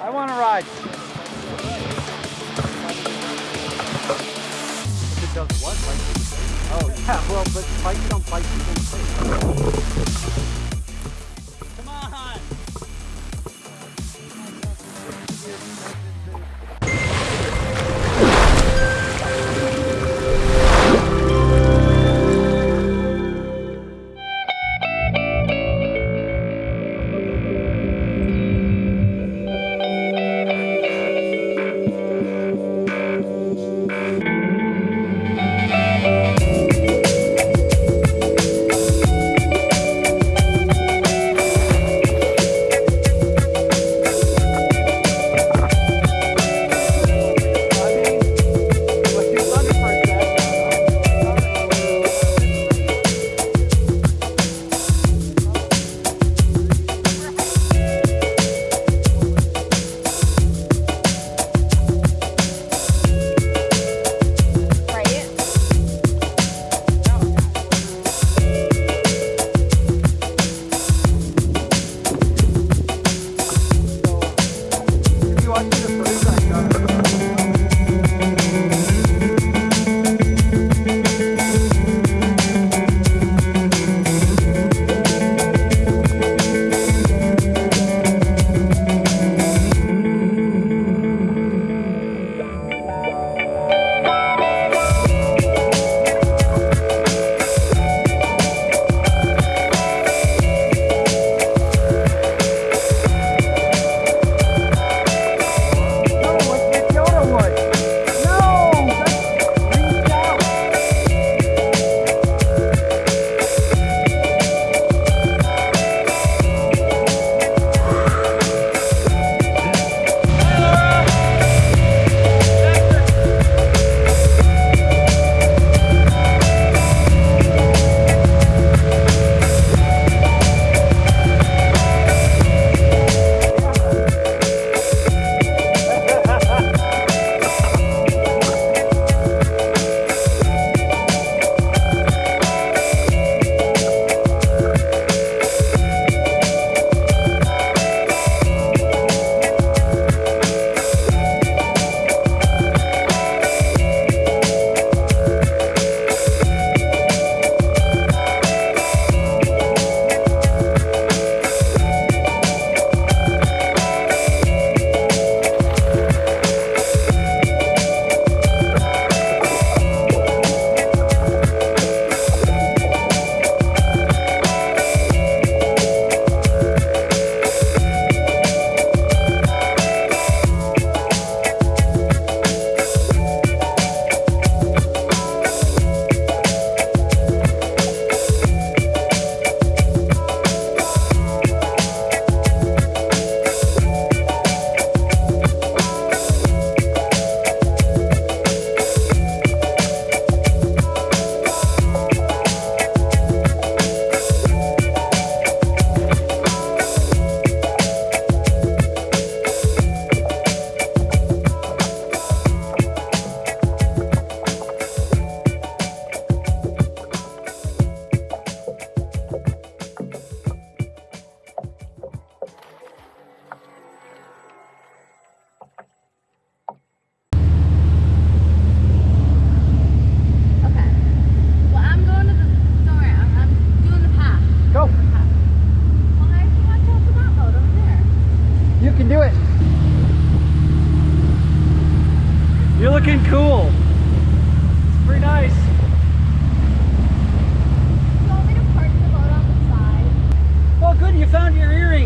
I want to ride. If it does what? Like, oh, yeah, well, but bikes don't freaking cool. It's pretty nice. Well, good, you found your earring.